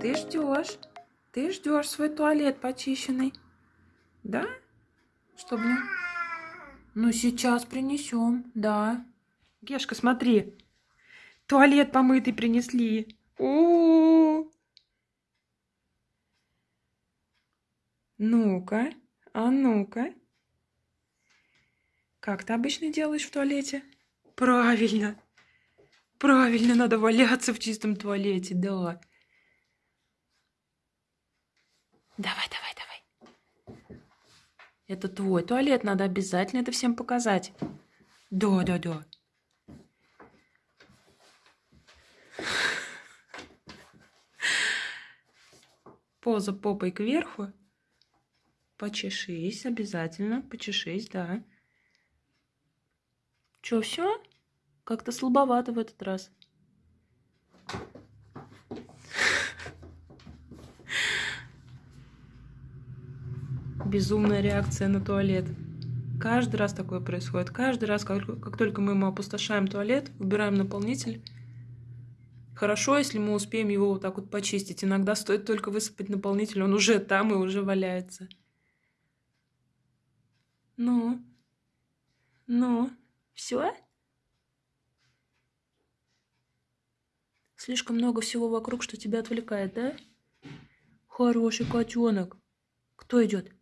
Ты ждешь. Ты ждешь свой туалет почищенный. Да? Чтобы не... Ну, сейчас принесем, да. Гешка, смотри. Туалет помытый принесли. У -у -у. Ну-ка, а ну-ка. Как ты обычно делаешь в туалете? Правильно. Правильно, надо валяться в чистом туалете, да. Давай, давай, давай. Это твой туалет, надо обязательно это всем показать. Да, да, да. Поза попой кверху. Почешись обязательно, почешись, да. Чё, все? Как-то слабовато в этот раз. Безумная реакция на туалет. Каждый раз такое происходит. Каждый раз, как, как только мы ему опустошаем туалет, убираем наполнитель. Хорошо, если мы успеем его вот так вот почистить. Иногда стоит только высыпать наполнитель, он уже там и уже валяется. Ну? Ну? Все? Слишком много всего вокруг, что тебя отвлекает, да? Хороший котенок. Кто идет?